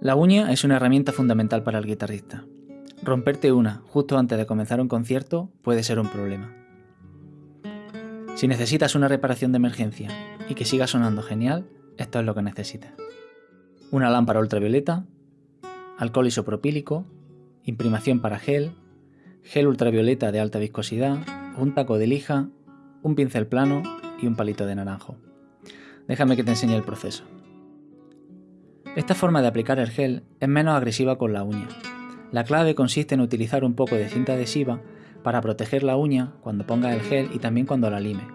La uña es una herramienta fundamental para el guitarrista. Romperte una justo antes de comenzar un concierto puede ser un problema. Si necesitas una reparación de emergencia y que siga sonando genial, esto es lo que necesitas. Una lámpara ultravioleta, alcohol isopropílico, imprimación para gel, gel ultravioleta de alta viscosidad, un taco de lija, un pincel plano y un palito de naranjo. Déjame que te enseñe el proceso. Esta forma de aplicar el gel es menos agresiva con la uña. La clave consiste en utilizar un poco de cinta adhesiva para proteger la uña cuando pongas el gel y también cuando la lime.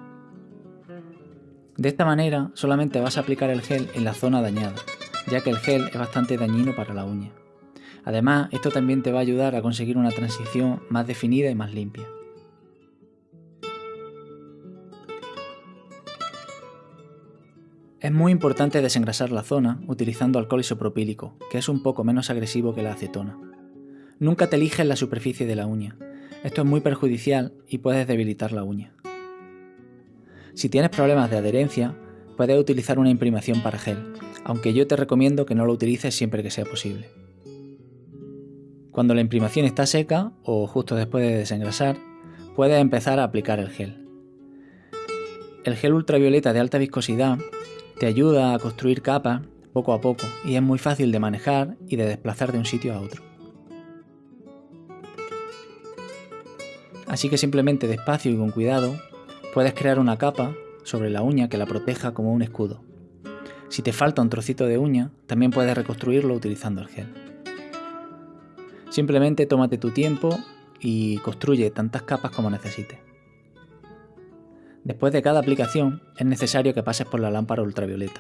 De esta manera solamente vas a aplicar el gel en la zona dañada, ya que el gel es bastante dañino para la uña. Además, esto también te va a ayudar a conseguir una transición más definida y más limpia. Es muy importante desengrasar la zona utilizando alcohol isopropílico, que es un poco menos agresivo que la acetona. Nunca te eliges la superficie de la uña. Esto es muy perjudicial y puedes debilitar la uña. Si tienes problemas de adherencia, puedes utilizar una imprimación para gel, aunque yo te recomiendo que no lo utilices siempre que sea posible. Cuando la imprimación está seca o justo después de desengrasar, puedes empezar a aplicar el gel. El gel ultravioleta de alta viscosidad te ayuda a construir capas poco a poco y es muy fácil de manejar y de desplazar de un sitio a otro. Así que simplemente despacio y con cuidado puedes crear una capa sobre la uña que la proteja como un escudo. Si te falta un trocito de uña, también puedes reconstruirlo utilizando el gel. Simplemente tómate tu tiempo y construye tantas capas como necesites. Después de cada aplicación es necesario que pases por la lámpara ultravioleta,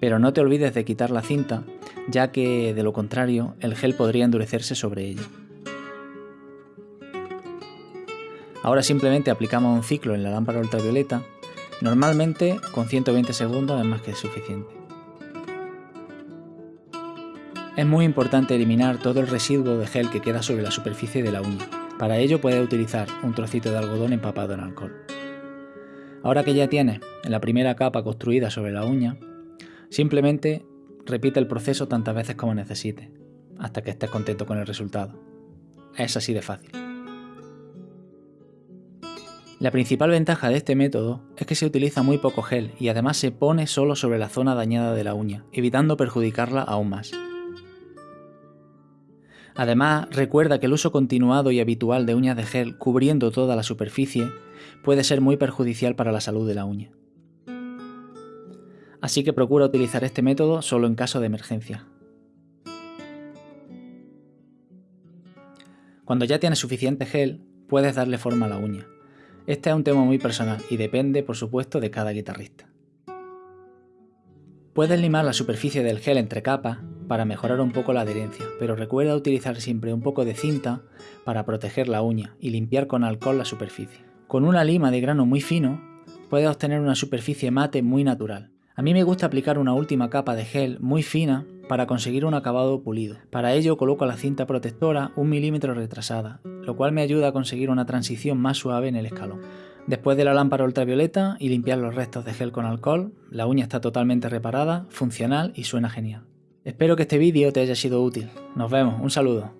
pero no te olvides de quitar la cinta, ya que de lo contrario el gel podría endurecerse sobre ella. Ahora simplemente aplicamos un ciclo en la lámpara ultravioleta, normalmente con 120 segundos es más que suficiente. Es muy importante eliminar todo el residuo de gel que queda sobre la superficie de la uña. Para ello puedes utilizar un trocito de algodón empapado en alcohol. Ahora que ya tienes la primera capa construida sobre la uña, simplemente repite el proceso tantas veces como necesites, hasta que estés contento con el resultado. Es así de fácil. La principal ventaja de este método es que se utiliza muy poco gel y además se pone solo sobre la zona dañada de la uña, evitando perjudicarla aún más. Además, recuerda que el uso continuado y habitual de uñas de gel cubriendo toda la superficie puede ser muy perjudicial para la salud de la uña. Así que procura utilizar este método solo en caso de emergencia. Cuando ya tienes suficiente gel, puedes darle forma a la uña. Este es un tema muy personal y depende, por supuesto, de cada guitarrista. Puedes limar la superficie del gel entre capas para mejorar un poco la adherencia, pero recuerda utilizar siempre un poco de cinta para proteger la uña y limpiar con alcohol la superficie. Con una lima de grano muy fino, puedes obtener una superficie mate muy natural. A mí me gusta aplicar una última capa de gel muy fina para conseguir un acabado pulido. Para ello coloco la cinta protectora un milímetro retrasada, lo cual me ayuda a conseguir una transición más suave en el escalón. Después de la lámpara ultravioleta y limpiar los restos de gel con alcohol, la uña está totalmente reparada, funcional y suena genial. Espero que este vídeo te haya sido útil. Nos vemos, un saludo.